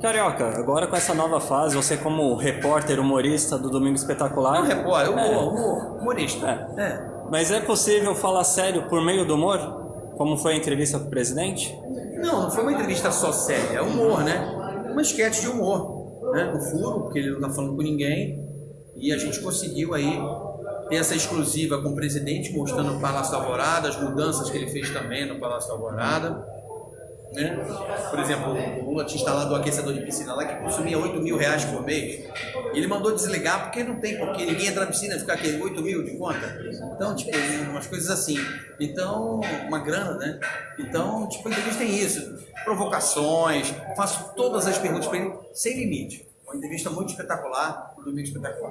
Carioca, agora com essa nova fase, você como repórter, humorista do Domingo Espetacular... Não repórter, humor, É. humor, humorista. É. É. Mas é possível falar sério por meio do humor? Como foi a entrevista com o presidente? Não, não foi uma entrevista só séria, é humor, né? Uma esquete de humor, né? No furo, porque ele não tá falando com ninguém. E a gente conseguiu aí ter essa exclusiva com o presidente, mostrando o Palácio da Alvorada, as mudanças que ele fez também no Palácio da Alvorada. Né? Por exemplo, o Lula tinha instalado o aquecedor de piscina lá que consumia 8 mil reais por mês. Ele mandou desligar porque não tem, porque ninguém entra na piscina e fica aquele 8 mil de conta. Então, tipo, umas coisas assim. Então, uma grana, né? Então, tipo, a entrevista tem isso. Provocações, faço todas as perguntas para ele sem limite. Uma entrevista muito espetacular, um domingo espetacular.